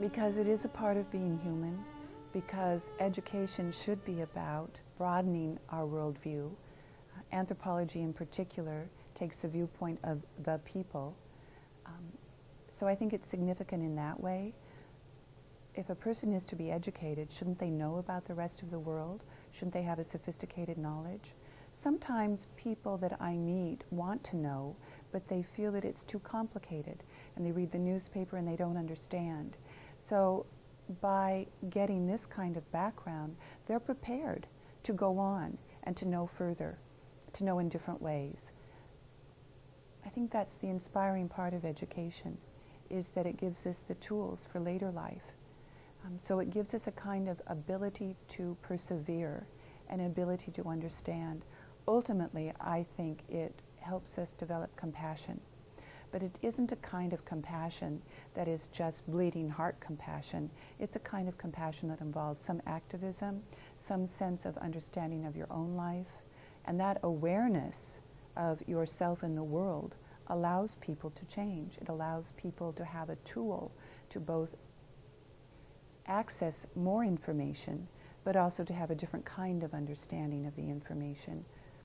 Because it is a part of being human, because education should be about broadening our worldview. Anthropology in particular takes the viewpoint of the people. Um, so I think it's significant in that way. If a person is to be educated, shouldn't they know about the rest of the world? Shouldn't they have a sophisticated knowledge? Sometimes people that I meet want to know, but they feel that it's too complicated, and they read the newspaper and they don't understand. So by getting this kind of background, they're prepared to go on and to know further, to know in different ways. I think that's the inspiring part of education, is that it gives us the tools for later life. Um, so it gives us a kind of ability to persevere, an ability to understand. Ultimately, I think it helps us develop compassion. But it isn't a kind of compassion that is just bleeding heart compassion. It's a kind of compassion that involves some activism, some sense of understanding of your own life, and that awareness of yourself in the world allows people to change. It allows people to have a tool to both access more information, but also to have a different kind of understanding of the information